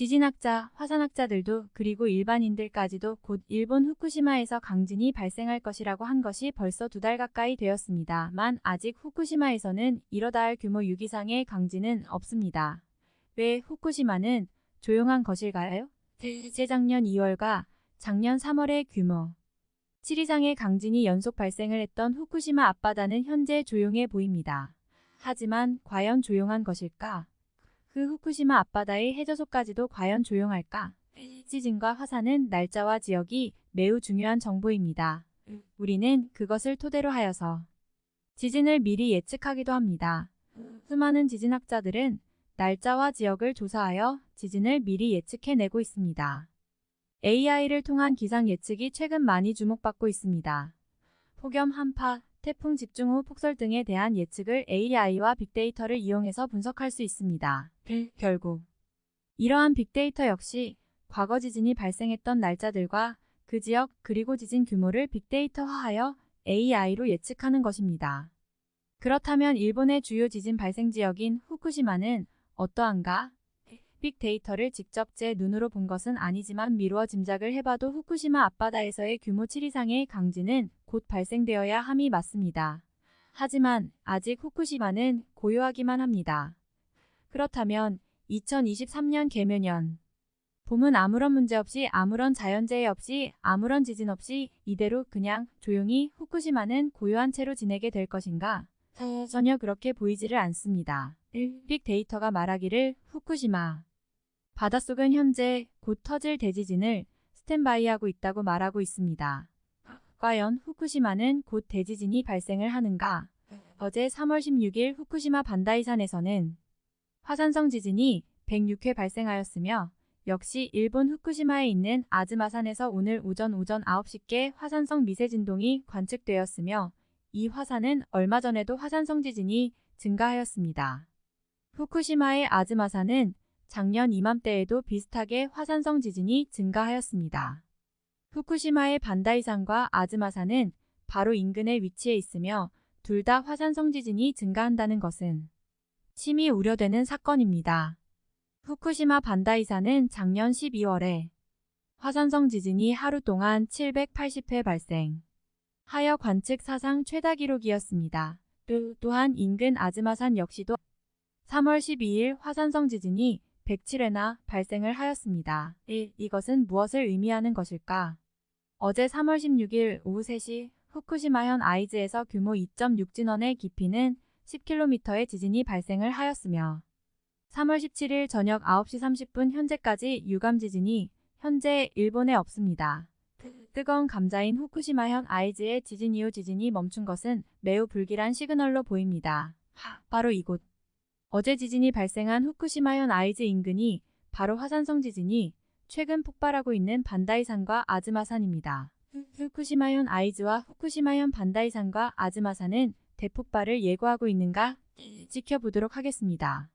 지진학자, 화산학자들도 그리고 일반인들까지도 곧 일본 후쿠시마에서 강진이 발생할 것이라고 한 것이 벌써 두 달 가까이 되었습니다만 아직 후쿠시마에서는 이러다 할 규모 6 이상의 강진은 없습니다. 왜 후쿠시마는 조용한 것일까요? 재작년 2월과 작년 3월의 규모 7 이상의 강진이 연속 발생을 했던 후쿠시마 앞바다는 현재 조용해 보입니다. 하지만 과연 조용한 것일까? 그 후쿠시마 앞바다의 해저소까지도 과연 조용할까? 지진과 화산은 날짜와 지역이 매우 중요한 정보입니다. 우리는 그것을 토대로 하여서 지진을 미리 예측하기도 합니다. 수많은 지진학자들은 날짜와 지역을 조사하여 지진을 미리 예측해내고 있습니다. AI를 통한 기상 예측이 최근 많이 주목받고 있습니다. 폭염 한파, 태풍 집중 후 폭설 등에 대한 예측을 AI와 빅데이터를 이용해서 분석할 수 있습니다. 결국 이러한 빅데이터 역시 과거 지진이 발생했던 날짜들과 그 지역 그리고 지진 규모를 빅데이터화하여 AI로 예측하는 것입니다. 그렇다면 일본의 주요 지진 발생 지역인 후쿠시마는 어떠한가? 빅데이터를 직접 제 눈으로 본 것은 아니지만 미루어 짐작을 해봐도 후쿠시마 앞바다에서의 규모 7 이상의 강진은 곧 발생되어야 함이 맞습니다. 하지만 아직 후쿠시마는 고요하기만 합니다. 그렇다면 2023년 개묘년 봄은 아무런 문제 없이 아무런 자연재해 없이 아무런 지진 없이 이대로 그냥 조용히 후쿠시마는 고요한 채로 지내게 될 것인가? 전혀 그렇게 보이지를 않습니다. 빅데이터가 말하기를 후쿠시마 바닷속은 현재 곧 터질 대지진을 스탠바이하고 있다고 말하고 있습니다. 과연 후쿠시마는 곧 대지진이 발생을 하는가? 어제 3월 16일 후쿠시마 반다이산에서는 화산성 지진이 106회 발생하였으며 역시 일본 후쿠시마에 있는 아즈마산에서 오늘 오전 오전 9시께 화산성 미세 진동이 관측되었으며 이 화산은 얼마 전에도 화산성 지진이 증가하였습니다. 후쿠시마의 아즈마산은 작년 이맘때에도 비슷하게 화산성 지진이 증가하였습니다. 후쿠시마의 반다이산과 아즈마산은 바로 인근에 위치해 있으며 둘 다 화산성 지진이 증가한다는 것은 심히 우려되는 사건입니다. 후쿠시마 반다이산은 작년 12월에 화산성 지진이 하루 동안 780회 발생 하여 관측 사상 최다 기록이었습니다. 또한 인근 아즈마산 역시도 3월 12일 화산성 지진이 107회나 발생을 하였습니다. 1. 이것은 무엇을 의미하는 것일까? 어제 3월 16일 오후 3시 후쿠시마현 아이즈에서 규모 2.6 진원의 깊이는 10km의 지진이 발생을 하였으며 3월 17일 저녁 9시 30분 현재까지 유감 지진이 현재 일본에 없습니다. 뜨거운 감자인 후쿠시마현 아이즈의 지진 이후 지진이 멈춘 것은 매우 불길한 시그널로 보입니다. 바로 이곳. 어제 지진이 발생한 후쿠시마현 아이즈 인근이 바로 화산성 지진이 최근 폭발하고 있는 반다이산과 아즈마산입니다. 후쿠시마현 아이즈와 후쿠시마현 반다이산과 아즈마산은 대폭발을 예고하고 있는가 지켜보도록 하겠습니다.